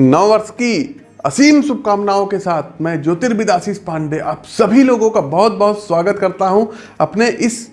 नववर्ष की असीम शुभकामनाओं के साथ मैं ज्योतिर्विद आशीष पांडे आप सभी लोगों का बहुत बहुत स्वागत करता हूँ अपने इस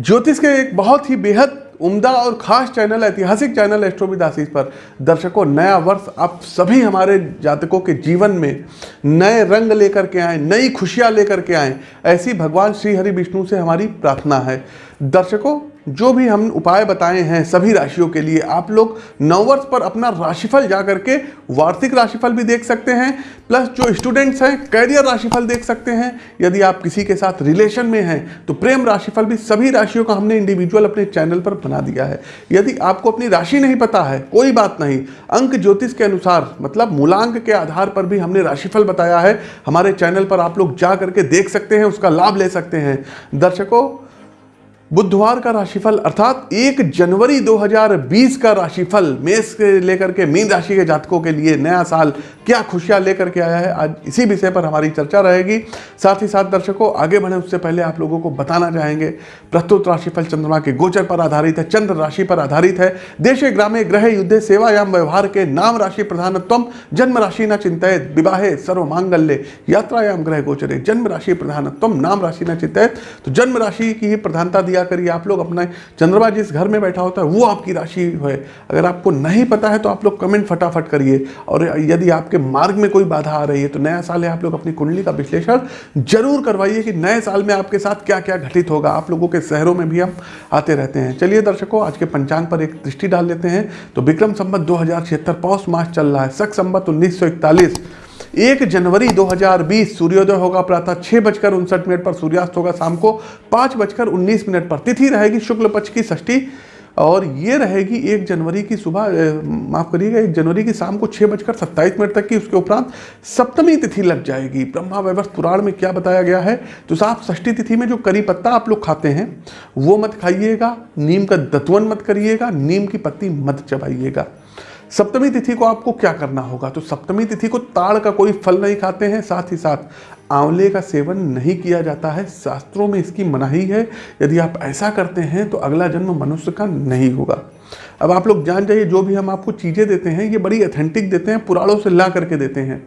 ज्योतिष के एक बहुत ही बेहद उम्दा और खास चैनल, ऐतिहासिक चैनल एस्ट्रोविद पर। दर्शकों, नया वर्ष आप सभी हमारे जातकों के जीवन में नए रंग लेकर के आए, नई खुशियाँ लेकर के आए, ऐसी भगवान श्री हरि विष्णु से हमारी प्रार्थना है। दर्शकों जो भी हम उपाय बताए हैं सभी राशियों के लिए, आप लोग नववर्ष पर अपना राशिफल जा करके वार्षिक राशिफल भी देख सकते हैं, प्लस जो स्टूडेंट्स हैं, कैरियर राशिफल देख सकते हैं। यदि आप किसी के साथ रिलेशन में हैं तो प्रेम राशिफल भी सभी राशियों का हमने इंडिविजुअल अपने चैनल पर बना दिया है। यदि आपको अपनी राशि नहीं पता है, कोई बात नहीं, अंक ज्योतिष के अनुसार मतलब मूलांक के आधार पर भी हमने राशिफल बताया है। हमारे चैनल पर आप लोग जा करके देख सकते हैं, उसका लाभ ले सकते हैं। दर्शकों बुधवार का राशिफल, अर्थात एक जनवरी 2020 का राशिफल, मेष से लेकर के मीन राशि के जातकों के लिए नया साल, क्या खुशियाँ लेकर के आया है? आज इसी विषय पर हमारी चर्चा रहेगी। साथ ही साथ दर्शकों, आगे बढ़े, उससे पहले आप लोगों को बताना चाहेंगे। प्रस्तुत राशिफल चंद्रमा के गोचर पर आधारित है, चंद्र राशि पर आधारित है। देशे, ग्रामे, ग्रह, युद्ध, सेवायाम, व्यवहार के नाम राशि प्रधानत्व जन्म राशि न चिंतित विवाहे सर्व मांगल्य यात्रायाम, ग्रह गोचरे, जन्म राशि प्रधानत्व नाम राशि न चिंतित तो जन्म राशि की ही प्रधानता दिया करिए, आप लोग अपना चंद्रमा जिस घर में बैठा होता है, वो आपकी राशि है। अगर आपको नहीं पता है तो आप लोग कमेंट फटाफट करिए। और यदि आपके मार्ग में कोई बाधा आ रही है तो नया साल है आप लोग अपनी कुंडली का विश्लेषण ज़रूर करवाइए कि नए साल में आपके साथ क्या क्या घटित होगा। आप लोगों के शहरों में भी हम आते रहते हैं। चलिए दर्शकों, आज के पंचांग पर एक दृष्टि डाल लेते हैं। तो विक्रम संबत दो हज़ार पौष मास चल रहा है। सख संबत उन्नीस एक जनवरी 2020 सूर्योदय होगा, प्रातः छह बजकर उनसठ मिनट पर सूर्यास्त होगा, शाम को पाँच बजकर उन्नीस मिनट पर। तिथि रहेगी शुक्ल पक्ष की षष्ठी और ये रहेगी एक जनवरी की सुबह माफ़ करिएगा, एक जनवरी की शाम को छः बजकर सत्ताईस मिनट तक की, उसके उपरांत सप्तमी तिथि लग जाएगी। ब्रह्मा वैवर्ष पुराण में क्या बताया गया है? तो साहब षष्ठी तिथि में जो करी पत्ता आप लोग खाते हैं, वो मत खाइएगा, नीम का दतवन मत करिएगा, नीम की पत्ती मत चबाइएगा। सप्तमी तिथि को आपको क्या करना होगा? तो सप्तमी तिथि को ताड़ का कोई फल नहीं खाते हैं, साथ ही साथ आंवले का सेवन नहीं किया जाता है। शास्त्रों में इसकी मनाही है, यदि आप ऐसा करते हैं तो अगला जन्म मनुष्य का नहीं होगा। अब आप लोग जान जाइए, जो भी हम आपको चीज़ें देते हैं, ये बड़ी अथेंटिक देते हैं, पुराणों से ला करके देते हैं।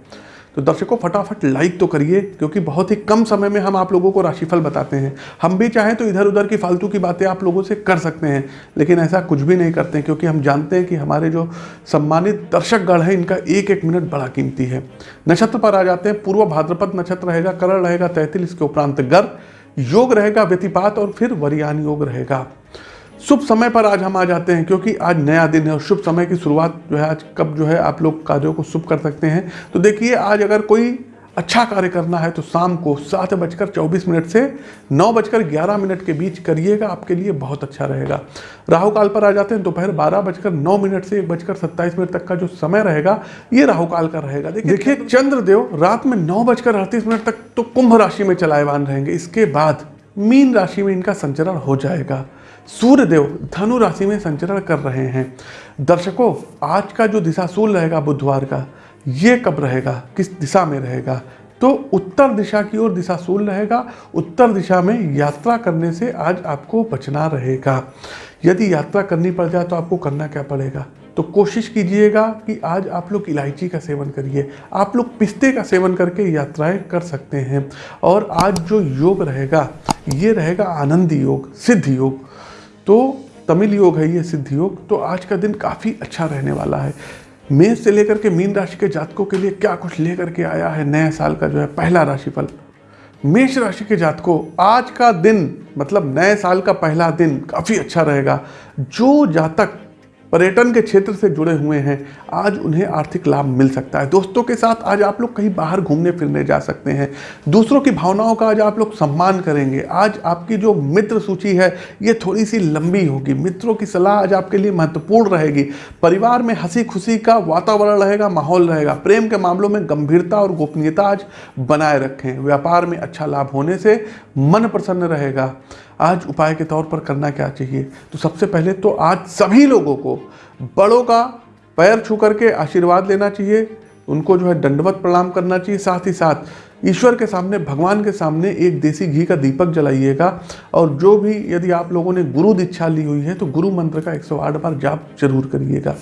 तो दर्शकों, फटाफट लाइक तो करिए, क्योंकि बहुत ही कम समय में हम आप लोगों को राशिफल बताते हैं। हम भी चाहें तो इधर उधर की फालतू की बातें आप लोगों से कर सकते हैं, लेकिन ऐसा कुछ भी नहीं करते क्योंकि हम जानते हैं कि हमारे जो सम्मानित दर्शक गढ़ हैं, इनका एक एक मिनट बड़ा कीमती है। नक्षत्र पर आ जाते हैं, पूर्व भाद्रपद नक्षत्र रहेगा, करण रहेगा तैतिल इसके उपरांत गर, योग रहेगा, व्यतिपात और फिर वरियान योग रहेगा। शुभ समय पर आज हम आ जाते हैं क्योंकि आज नया दिन है और शुभ समय की शुरुआत जो है आज कब जो है आप लोग कार्यों को शुभ कर सकते हैं। तो देखिए आज अगर कोई अच्छा कार्य करना है तो शाम को सात बजकर चौबीस मिनट से नौ बजकर ग्यारह मिनट के बीच करिएगा आपके लिए बहुत अच्छा रहेगा। राहु काल पर आ जाते हैं दोपहर बारह बजकर नौ मिनट से एक बजकर सत्ताईस मिनट तक का जो समय रहेगा ये राहु काल का रहेगा। देखिए देखिए चंद्रदेव रात में नौ बजकर अड़तीस मिनट तक तो कुंभ राशि में चलायवान रहेंगे। इसके बाद मीन राशि में इनका संचरण हो जाएगा। सूर्यदेव धनु राशि में संचरण कर रहे हैं। दर्शकों, आज का जो दिशाशूल रहेगा बुधवार का, ये कब रहेगा? किस दिशा में रहेगा? तो उत्तर दिशा की ओर दिशाशूल रहेगा। उत्तर दिशा में यात्रा करने से आज आपको बचना रहेगा। यदि यात्रा करनी पड़ जाए तो आपको करना क्या पड़ेगा? तो कोशिश कीजिएगा कि आज आप लोग इलायची का सेवन करिए। आप लोग पिस्ते का सेवन करके यात्राएँ कर सकते हैं। और आज जो योग रहेगा, ये रहेगा आनंद योग, सिद्ध योग। तो तमिल योग है, ये सिद्ध योग तो आज का दिन काफ़ी अच्छा रहने वाला है। मेष से लेकर के मीन राशि के जातकों के लिए क्या कुछ लेकर के आया है नए साल का जो है पहला राशिफल? मेष राशि के जातकों, आज का दिन मतलब नए साल का पहला दिन काफ़ी अच्छा रहेगा। जो जातक पर्यटन के क्षेत्र से जुड़े हुए हैं। आज उन्हें आर्थिक लाभ मिल सकता है। दोस्तों के साथ आज आप लोग कहीं बाहर घूमने फिरने जा सकते हैं। दूसरों की भावनाओं का आज आप लोग सम्मान करेंगे। आज आपकी जो मित्र सूची है, ये थोड़ी सी लंबी होगी। मित्रों की सलाह आज आपके लिए महत्वपूर्ण रहेगी। परिवार में हँसी खुशी का वातावरण रहेगा, माहौल रहेगा। प्रेम के मामलों में गंभीरता और गोपनीयता आज बनाए रखें। व्यापार में अच्छा लाभ होने से मन प्रसन्न रहेगा। आज उपाय के तौर पर करना क्या चाहिए? तो सबसे पहले तो आज सभी लोगों को बड़ों का पैर छू करके आशीर्वाद लेना चाहिए। उनको जो है दंडवत प्रणाम करना चाहिए। साथ ही साथ ईश्वर के सामने, भगवान के सामने एक देसी घी का दीपक जलाइएगा। और जो भी यदि आप लोगों ने गुरु दीक्षा ली हुई है तो गुरु मंत्र का 108 बार जाप ज़रूर करिएगा।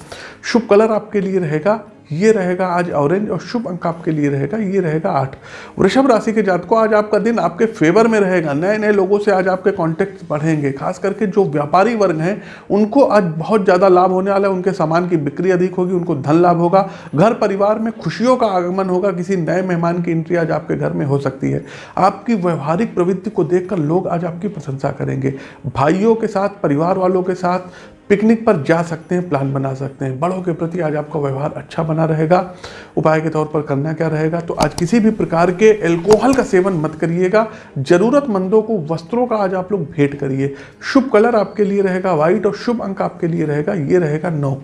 शुभ कलर आपके लिए रहेगा। ये रहेगा आज ऑरेंज और शुभ अंक आपके लिए रहेगा, ये रहेगा आठ। वृषभ राशि के जात को आज आपका दिन आपके फेवर में रहेगा। नए नए लोगों से आज आपके कॉन्टेक्ट बढ़ेंगे। खास करके जो व्यापारी वर्ग हैं, उनको आज बहुत ज़्यादा लाभ होने वाला है। उनके सामान की बिक्री अधिक होगी, उनको धन लाभ होगा। घर परिवार में खुशियों का आगमन होगा। किसी नए मेहमान की एंट्री आज आपके घर में हो सकती है। आपकी व्यवहारिक प्रवृत्ति को देखकर लोग आज आपकी प्रशंसा करेंगे। भाइयों के साथ, परिवार वालों के साथ पिकनिक पर जा सकते हैं, प्लान बना सकते हैं। बड़ों के प्रति आज आपका व्यवहार अच्छा बना रहेगा। उपाय के तौर पर करना क्या रहेगा? तो आज किसी भी प्रकार के एल्कोहल का सेवन मत करिएगा। जरूरतमंदों को वस्त्रों का आज आप लोग भेंट करिए। शुभ कलर आपके लिए रहेगा व्हाइट और शुभ अंक आपके लिए रहेगा, ये रहेगा नौ।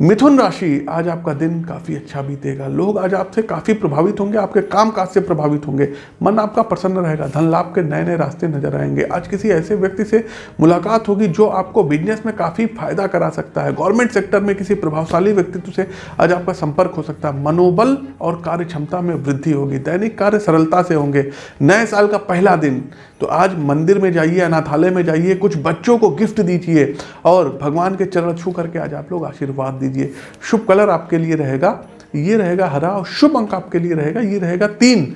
मिथुन राशि, आज आपका दिन काफ़ी अच्छा बीतेगा। लोग आज आपसे काफ़ी प्रभावित होंगे, आपके काम काज से प्रभावित होंगे। मन आपका प्रसन्न रहेगा, धन लाभ के नए नए रास्ते नज़र आएँगे। आज किसी ऐसे व्यक्ति से मुलाकात होगी जो आपको बिज़नेस में काफ़ी फ़ायदा करा सकता है। गवर्नमेंट सेक्टर में किसी प्रभावशाली व्यक्तित्व से आज आपका संपर्क हो सकता है। मनोबल और कार्य क्षमता में वृद्धि होगी। दैनिक कार्य सरलता से होंगे। नए साल का पहला दिन तो आज मंदिर में जाइए, अनाथालय में जाइए, कुछ बच्चों को गिफ्ट दीजिए और भगवान के चरण छू करके आज आप लोग आशीर्वाद दीजिए। शुभ कलर आपके लिए रहेगा, ये रहेगा हरा और शुभ अंक आपके लिए रहेगा, ये रहेगा तीन।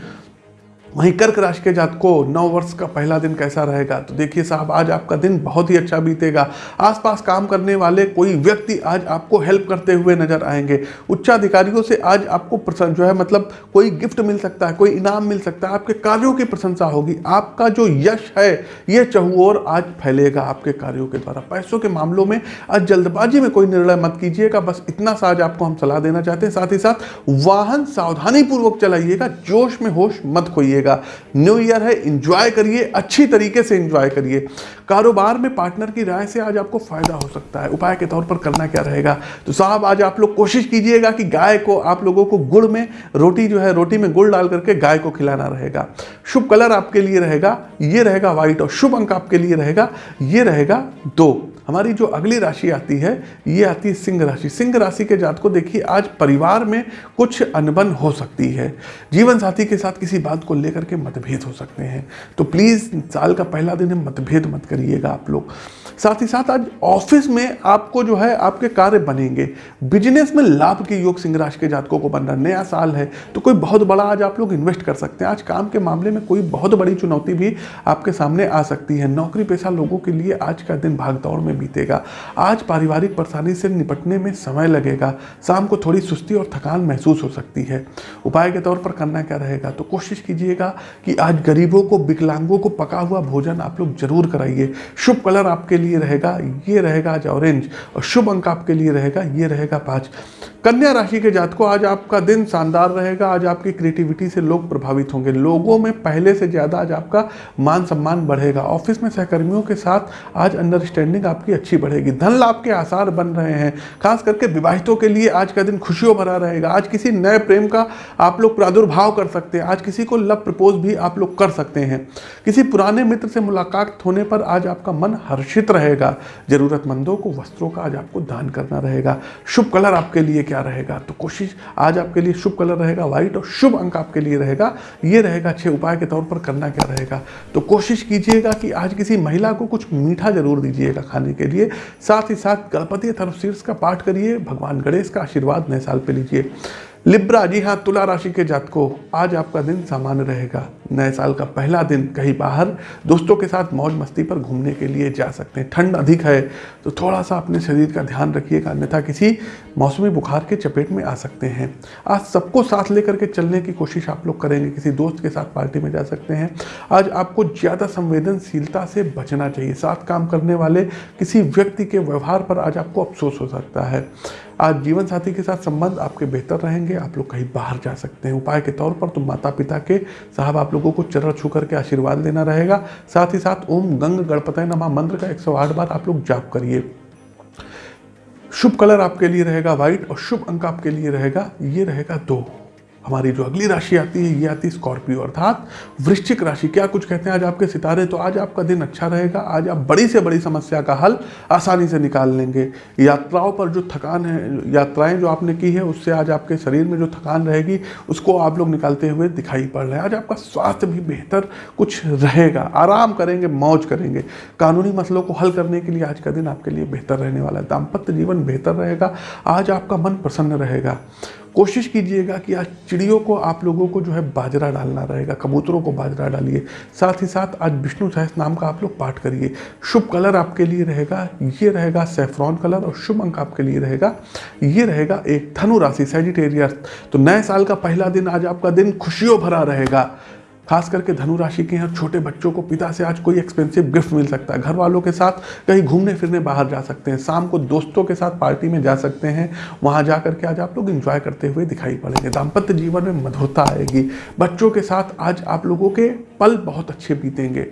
वहीं कर्क राशि के जात को नौ वर्ष का पहला दिन कैसा रहेगा? तो देखिए साहब, आज आपका दिन बहुत ही अच्छा बीतेगा। आसपास काम करने वाले कोई व्यक्ति आज आपको हेल्प करते हुए नज़र आएँगे। उच्चाधिकारियों से आज आपको प्रसन्न, जो है मतलब कोई गिफ्ट मिल सकता है, कोई इनाम मिल सकता है, आपके कार्यों की प्रशंसा होगी। आपका जो यश है, ये चहुओर आज फैलेगा आपके कार्यों के द्वारा। पैसों के मामलों में आज जल्दबाजी में कोई निर्णय मत कीजिएगा, बस इतना सा आज आपको हम सलाह देना चाहते हैं। साथ ही साथ, वाहन सावधानी पूर्वक चलाइएगा, जोश में होश मत खोइएगा। रहेगा न्यू ईयर है इंजॉय करिए अच्छी तरीके से इंजॉय करिए। कारोबार में पार्टनर की राय से आज आपको फ़ायदा हो सकता है। उपाय के तौर पर करना क्या रहेगा? तो साहब, आज आप लोग कोशिश कीजिएगा कि गाय को आप लोगों को गुड़ में रोटी जो है, रोटी में गुड़ डाल करके गाय को खिलाना रहेगा। शुभ कलर आपके लिए रहेगा, ये रहेगा व्हाइट और शुभ अंक आपके लिए रहेगा, ये रहेगा दो। हमारी जो अगली राशि आती है, ये आती है सिंह राशि। सिंह राशि के जात को देखिए, आज परिवार में कुछ अनबन हो सकती है। जीवन साथी के साथ किसी बात को लेकर के मतभेद हो सकते हैं। तो प्लीज़, साल का पहला दिन मतभेद मत करिएगा आप लोग। साथ ही साथ आज ऑफ़िस में आपको जो है, आपके कार्य बनेंगे। बिज़नेस में लाभ के योग सिंह राशि के जातकों को बन रहा नया साल है तो कोई बहुत बड़ा आज आप लोग इन्वेस्ट कर सकते हैं। आज काम के मामले में कोई बहुत बड़ी चुनौती भी आपके सामने आ सकती है। नौकरी पेशा लोगों के लिए आज का दिन भागदौड़ में बीतेगा। आज पारिवारिक परेशानी से निपटने में समय लगेगा। शाम को थोड़ी सुस्ती और थकान महसूस हो सकती है। उपाय के तौर पर करना क्या रहेगा? तो कोशिश कीजिएगा कि आज गरीबों को, विकलांगों को पका हुआ भोजन आप लोग ज़रूर कराइए। शुभ कलर आपके लिए रहेगा, ये रहेगा आज ऑरेंज और शुभ अंक आपके लिए रहेगा, ये रहेगा पाँच। कन्या राशि के जात को आज आपका दिन शानदार रहेगा, आज आपकी क्रिएटिविटी से लोग प्रभावित होंगे। लोगों में पहले से ज़्यादा आज आपका मान सम्मान बढ़ेगा। ऑफ़िस में सहकर्मियों के साथ आज अंडरस्टैंडिंग आपकी अच्छी बढ़ेगी। धन लाभ के आसार बन रहे हैं। खास करके विवाहितों के लिए आज का दिन खुशियों भरा रहेगा। आज किसी नए प्रेम का आप लोग प्रादुर्भाव कर सकते हैं। आज किसी को लव प्रपोज भी आप लोग कर सकते हैं। किसी पुराने मित्र से मुलाकात होने पर आज आपका मन हर्षित रहेगा, जरूरतमंदों को, वस्त्रों का आज आपको दान करना रहेगा। शुभ कलर आपके लिए क्या रहेगा? तो कोशिश, आज आपके लिए शुभ कलर रहेगा, व्हाइट, और शुभ अंक आपके लिए रहेगा। ये रहेगा अच्छे उपाय के तौर पर करना क्या रहेगा? तो कोशिश कीजिएगा कि आज किसी महिला को कुछ मीठा ज़रूर दीजिएगा खाने के लिए। साथ ही साथ गणपति थर्मशीर्ष का पाठ करिए, भगवान गणेश का आशीर्वाद नए साल पर लीजिए। लिब्रा, जी हाँ तुला राशि के जातकों, आज आपका दिन सामान्य रहेगा। नए साल का पहला दिन कहीं बाहर। दोस्तों के साथ मौज मस्ती पर घूमने के लिए जा सकते हैं। ठंड अधिक है तो थोड़ा सा अपने शरीर का ध्यान रखिएगा, अन्यथा किसी मौसमी बुखार के चपेट में आ सकते हैं। आज सबको साथ लेकर के चलने की कोशिश आप लोग करेंगे, किसी दोस्त के साथ पार्टी में जा सकते हैं। आज आपको ज़्यादा संवेदनशीलता से बचना चाहिए। साथ काम करने वाले किसी व्यक्ति के व्यवहार पर आज आपको अफसोस हो सकता है। आज जीवन साथी के साथ संबंध आपके बेहतर रहेंगे, आप लोग कहीं बाहर जा सकते हैं। उपाय के तौर पर तो माता पिता के साहब आप लोगों को चरण छू करके आशीर्वाद लेना रहेगा। साथ ही साथ ओम गंग गणपतय नमा मंत्र का 108 बार आप लोग जाप करिए। शुभ कलर आपके लिए रहेगा व्हाइट और शुभ अंक आपके लिए रहेगा, ये रहेगा दो। हमारी जो अगली राशि आती है, ये आती है स्कॉर्पियो, अर्थात वृश्चिक राशि। क्या कुछ कहते हैं आज आपके सितारे? तो आज आपका दिन अच्छा रहेगा। आज आप बड़ी से बड़ी समस्या का हल आसानी से निकाल लेंगे। यात्राओं पर जो थकान है, यात्राएँ जो आपने की है, उससे आज आपके शरीर में जो थकान रहेगी, उसको आप लोग निकालते हुए दिखाई पड़ रहे हैं। आज आपका स्वास्थ्य भी बेहतर कुछ रहेगा। आराम करेंगे, मौज करेंगे। कानूनी मसलों को हल करने के लिए आज का दिन आपके लिए बेहतर रहने वाला है। दाम्पत्य जीवन बेहतर रहेगा। आज आपका मन प्रसन्न रहेगा। कोशिश कीजिएगा कि आज चिड़ियों को आप लोगों को जो है बाजरा डालना रहेगा, कबूतरों को बाजरा डालिए। साथ ही साथ आज विष्णु सहस नाम का आप लोग पाठ करिए। शुभ कलर आपके लिए रहेगा, ये रहेगा सेफ्रॉन कलर और शुभ अंक आपके लिए रहेगा, ये रहेगा एक धनु राशि सेजिटेरियस तो नए साल का पहला दिन, आज आपका दिन खुशियों भरा रहेगा। खास करके धनु राशि के यहाँ छोटे बच्चों को पिता से आज कोई एक्सपेंसिव गिफ्ट मिल सकता है। घर वालों के साथ कहीं घूमने फिरने बाहर जा सकते हैं। शाम को दोस्तों के साथ पार्टी में जा सकते हैं। वहाँ जा करके आज आप लोग इंजॉय करते हुए दिखाई पड़ेंगे। दाम्पत्य जीवन में मधुरता आएगी। बच्चों के साथ आज आप लोगों के पल बहुत अच्छे बीतेंगे।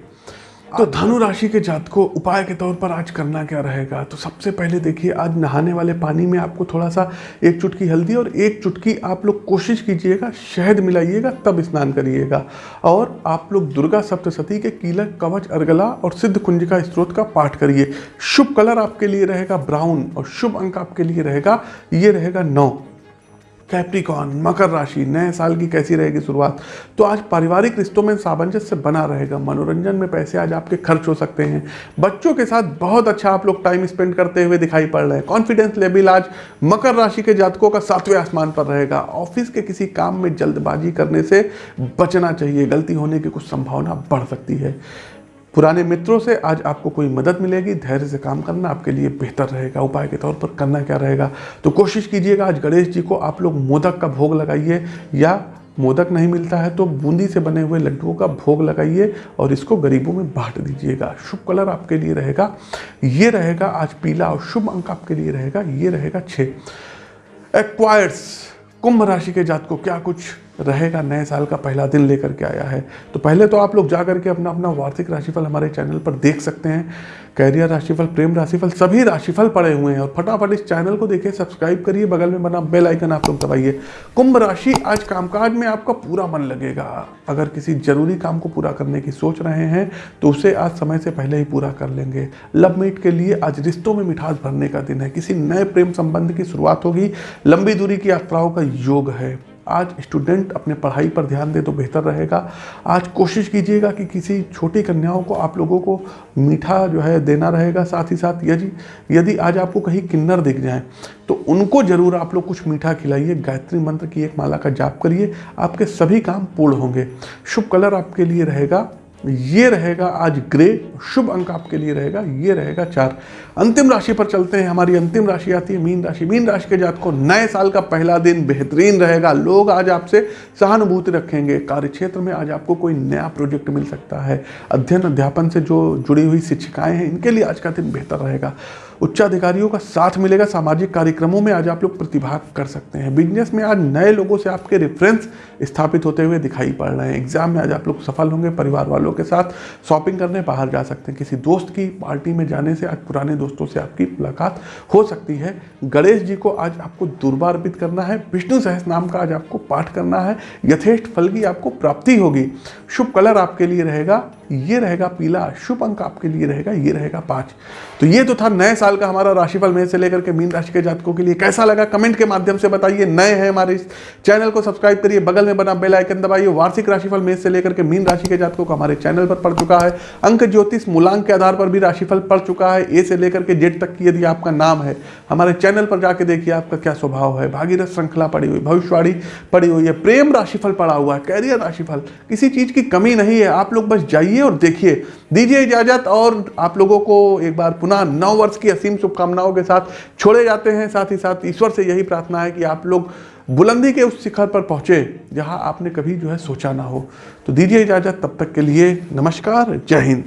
तो धनु राशि के जात को उपाय के तौर पर आज करना क्या रहेगा? तो सबसे पहले देखिए, आज नहाने वाले पानी में आपको थोड़ा सा एक चुटकी हल्दी और एक चुटकी आप लोग कोशिश कीजिएगा, शहद मिलाइएगा, तब स्नान करिएगा। और आप लोग दुर्गा सप्तशती के कीलक, कवच, अर्गला और सिद्ध कुंजिका स्त्रोत का पाठ करिए। शुभ कलर आपके लिए रहेगा ब्राउन और शुभ अंक आपके लिए रहेगा, ये रहेगा नौ। कैप्रिकॉन मकर राशि, नए साल की कैसी रहेगी शुरुआत? तो आज पारिवारिक रिश्तों में सामंजस्य बना रहेगा। मनोरंजन में पैसे आज आपके खर्च हो सकते हैं। बच्चों के साथ बहुत अच्छा आप लोग टाइम स्पेंड करते हुए दिखाई पड़ रहे हैं। कॉन्फिडेंस लेवल आज मकर राशि के जातकों का सातवें आसमान पर रहेगा। ऑफ़िस के किसी काम में जल्दबाजी करने से बचना चाहिए। गलती होने की कुछ संभावना बढ़ सकती है। पुराने मित्रों से आज आपको कोई मदद मिलेगी, धैर्य से काम करना आपके लिए बेहतर रहेगा। उपाय के तौर पर करना क्या रहेगा? तो कोशिश कीजिएगा, आज गणेश जी को आप लोग मोदक का भोग लगाइए, या मोदक नहीं मिलता है तो बूंदी से बने हुए लड्डुओं का भोग लगाइए और इसको गरीबों में बांट दीजिएगा। शुभ कलर आपके लिए रहेगा। ये रहेगा आज पीला और शुभ अंक आपके लिए रहेगा। ये रहेगा छः एक्वायर्स कुंभ राशि के जात को क्या कुछ रहेगा, नए साल का पहला दिन लेकर के आया है। तो पहले तो आप लोग जा करके अपना अपना वार्षिक राशिफल हमारे चैनल पर देख सकते हैं। कैरियर राशिफल, प्रेम राशिफल, सभी राशिफल पड़े हुए हैं। और फटाफट इस चैनल को देखिए सब्सक्राइब करिए, बगल में बना बेल आइकन आप लोग दबाइए। कुंभ राशि आज कामकाज में आपका पूरा मन लगेगा। अगर किसी ज़रूरी काम को पूरा करने की सोच रहे हैं तो उसे आज समय से पहले ही पूरा कर लेंगे। लव मीट के लिए आज रिश्तों में मिठास भरने का दिन है। किसी नए प्रेम संबंध की शुरुआत होगी। लंबी दूरी की यात्राओं का योग है। आज स्टूडेंट अपने पढ़ाई पर ध्यान दे तो बेहतर रहेगा। आज कोशिश कीजिएगा कि किसी छोटी कन्याओं को आप लोगों को मीठा जो है देना रहेगा। साथ ही साथ यदि यदि आज आपको कहीं किन्नर दिख जाए तो उनको ज़रूर आप लोग कुछ मीठा खिलाइए। गायत्री मंत्र की एक माला का जाप करिए। आपके सभी काम पूर्ण होंगे। शुभ कलर आपके लिए रहेगा। ये रहेगा आज ग्रे, शुभ अंक आपके लिए रहेगा, ये रहेगा चार। अंतिम राशि पर चलते हैं, हमारी अंतिम राशि आती है मीन राशि। मीन राशि के जात को नए साल का पहला दिन बेहतरीन रहेगा। लोग आज आपसे सहानुभूति रखेंगे। कार्य क्षेत्र में आज आपको कोई नया प्रोजेक्ट मिल सकता है। अध्ययन, अध्यापन से जो जुड़ी हुई शिक्षिकाएँ हैं, इनके लिए आज का दिन बेहतर रहेगा। उच्चाधिकारियों का साथ मिलेगा। सामाजिक कार्यक्रमों में आज आप लोग प्रतिभाग कर सकते हैं। बिज़नेस में आज नए लोगों से आपके रेफरेंस स्थापित होते हुए दिखाई पड़ रहे हैं। एग्ज़ाम में आज आप लोग सफल होंगे, परिवार वालों के साथ शॉपिंग करने बाहर जा सकते हैं। किसी दोस्त की पार्टी में जाने से आज पुराने दोस्तों से आपकी मुलाकात हो सकती है। गणेश जी को आज आपको दुर्बा अर्पित करना है। विष्णु सहस नाम का आज आपको पाठ करना है। यथेष्ट फल की आपको प्राप्ति होगी। शुभ कलर आपके लिए रहेगा। ये रहेगा पीला शुभ अंक आपके लिए रहेगा, ये रहेगा पाँच। तो ये तो था नए साल का हमारा राशिफल में से लेकर के मीन राशि के जातकों के लिए। कैसा लगा? कमेंट के माध्यम से बताइए। नए हैं हमारे इस चैनल को सब्सक्राइब करिए। बगल में बना बेल आइकन दबाइए। वार्षिक राशिफल में से लेकर के मीन राशि के जातकों को हमारे चैनल पर पड़ चुका है। अंक ज्योतिष मूलांक के आधार पर भी राशिफल पड़ चुका है। ए से लेकर के जेड तक की यदि आपका नाम है, हमारे चैनल पर जाके देखिए आपका क्या स्वभाव है। भागीरथ श्रृंखला पड़ी हुई, भविष्यवाणी पड़ी हुई है। प्रेम राशिफल पड़ा हुआ है कैरियर राशिफल। किसी चीज़ की कमी नहीं है। आप लोग बस जाइए। और देखिए। दीजिए इजाज़त और आप लोगों को एक बार पुनः नौ वर्ष की असीम शुभकामनाओं के साथ छोड़े जाते हैं। साथ ही साथ ईश्वर से यही प्रार्थना है कि आप लोग बुलंदी के उस शिखर पर पहुँचे जहाँ आपने कभी जो है सोचा ना हो। तो दीजिए इजाज़त। तब तक के लिए नमस्कार। जय हिंद।